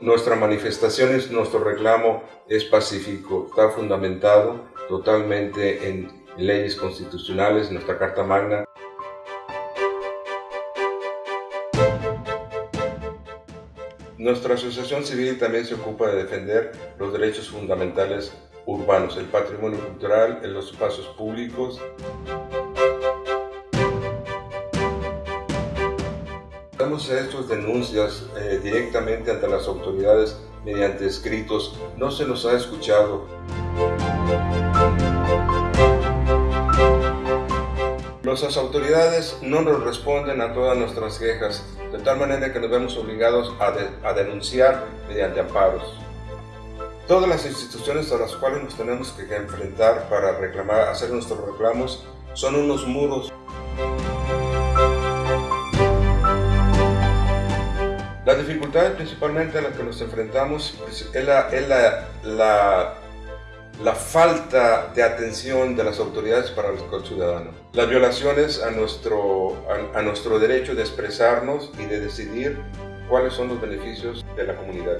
Nuestra manifestación, nuestro reclamo es pacífico, está fundamentado totalmente en leyes constitucionales, nuestra Carta Magna. Nuestra asociación civil también se ocupa de defender los derechos fundamentales urbanos, el patrimonio cultural, los espacios públicos. Damos estas denuncias eh, directamente ante las autoridades mediante escritos. No se nos ha escuchado. Nuestras autoridades no nos responden a todas nuestras quejas, de tal manera que nos vemos obligados a, denunciar mediante amparos. Todas las instituciones a las cuales nos tenemos que enfrentar para reclamar, hacer nuestros reclamos son unos muros. Las dificultades principalmente a las que nos enfrentamos es la, es la la falta de atención de las autoridades para el ciudadano, las violaciones a nuestro, a, nuestro derecho de expresarnos y de decidir cuáles son los beneficios de la comunidad.